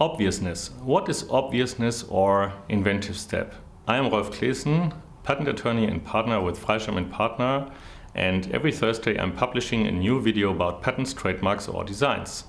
Obviousness. What is obviousness or inventive step? I am Rolf Claessen, patent attorney and partner with Freischem Partner and every Thursday I'm publishing a new video about patents, trademarks or designs.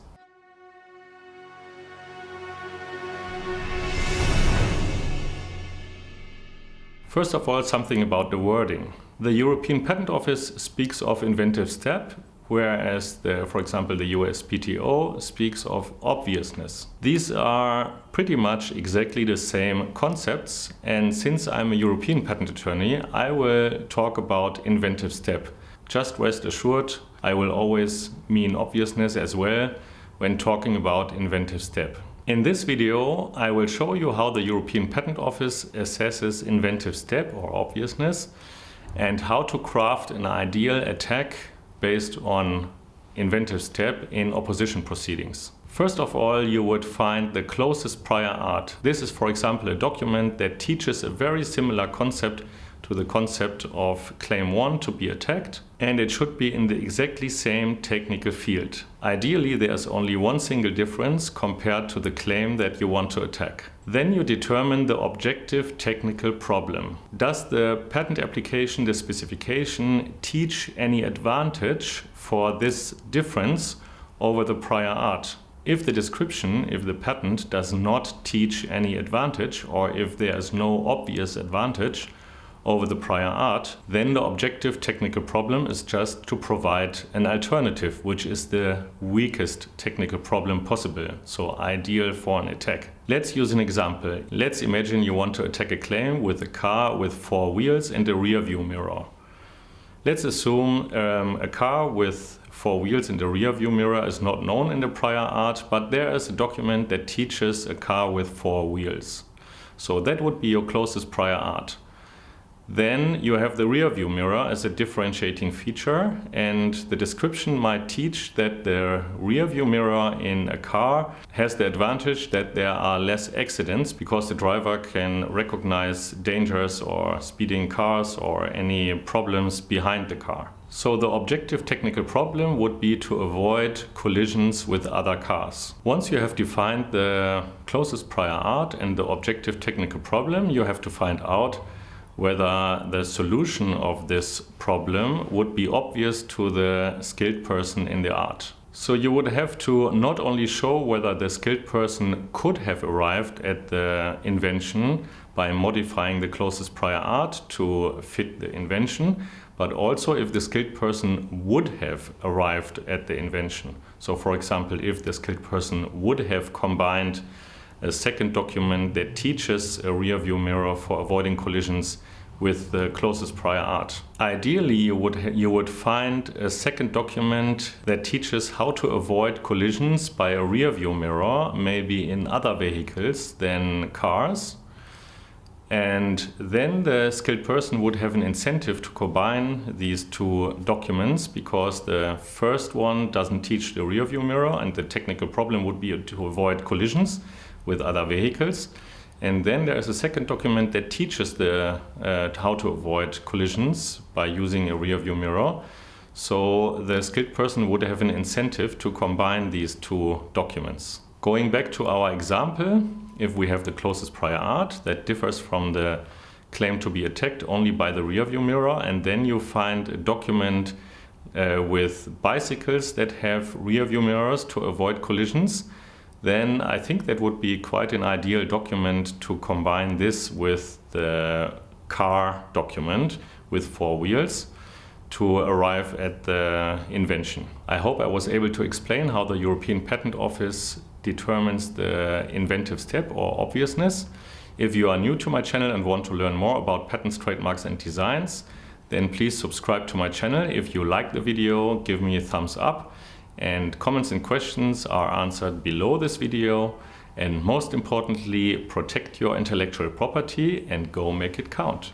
First of all, something about the wording. The European Patent Office speaks of inventive step whereas, the, for example, the USPTO speaks of obviousness. These are pretty much exactly the same concepts, and since I'm a European patent attorney, I will talk about inventive step. Just rest assured, I will always mean obviousness as well when talking about inventive step. In this video, I will show you how the European Patent Office assesses inventive step or obviousness and how to craft an ideal attack based on inventive step in opposition proceedings. First of all, you would find the closest prior art. This is, for example, a document that teaches a very similar concept to the concept of claim 1 to be attacked and it should be in the exactly same technical field. Ideally there's only one single difference compared to the claim that you want to attack. Then you determine the objective technical problem. Does the patent application, the specification, teach any advantage for this difference over the prior art? If the description, if the patent does not teach any advantage or if there is no obvious advantage, over the prior art, then the objective technical problem is just to provide an alternative, which is the weakest technical problem possible, so ideal for an attack. Let's use an example. Let's imagine you want to attack a claim with a car with four wheels and a rear view mirror. Let's assume um, a car with four wheels and a rear view mirror is not known in the prior art, but there is a document that teaches a car with four wheels. So that would be your closest prior art. Then you have the rear view mirror as a differentiating feature and the description might teach that the rear view mirror in a car has the advantage that there are less accidents because the driver can recognize dangers or speeding cars or any problems behind the car. So the objective technical problem would be to avoid collisions with other cars. Once you have defined the closest prior art and the objective technical problem, you have to find out whether the solution of this problem would be obvious to the skilled person in the art. So you would have to not only show whether the skilled person could have arrived at the invention by modifying the closest prior art to fit the invention, but also if the skilled person would have arrived at the invention. So for example, if the skilled person would have combined a second document that teaches a rear view mirror for avoiding collisions with the closest prior art. Ideally, you would, you would find a second document that teaches how to avoid collisions by a rear view mirror, maybe in other vehicles than cars. And then the skilled person would have an incentive to combine these two documents because the first one doesn't teach the rear view mirror and the technical problem would be to avoid collisions with other vehicles. And then there is a second document that teaches the, uh, how to avoid collisions by using a rear view mirror. So the skilled person would have an incentive to combine these two documents. Going back to our example, if we have the closest prior art that differs from the claim to be attacked only by the rear view mirror and then you find a document uh, with bicycles that have rear view mirrors to avoid collisions then I think that would be quite an ideal document to combine this with the car document with four wheels to arrive at the invention. I hope I was able to explain how the European Patent Office determines the inventive step or obviousness. If you are new to my channel and want to learn more about patents, trademarks and designs, then please subscribe to my channel. If you like the video, give me a thumbs up and comments and questions are answered below this video. And most importantly, protect your intellectual property and go make it count.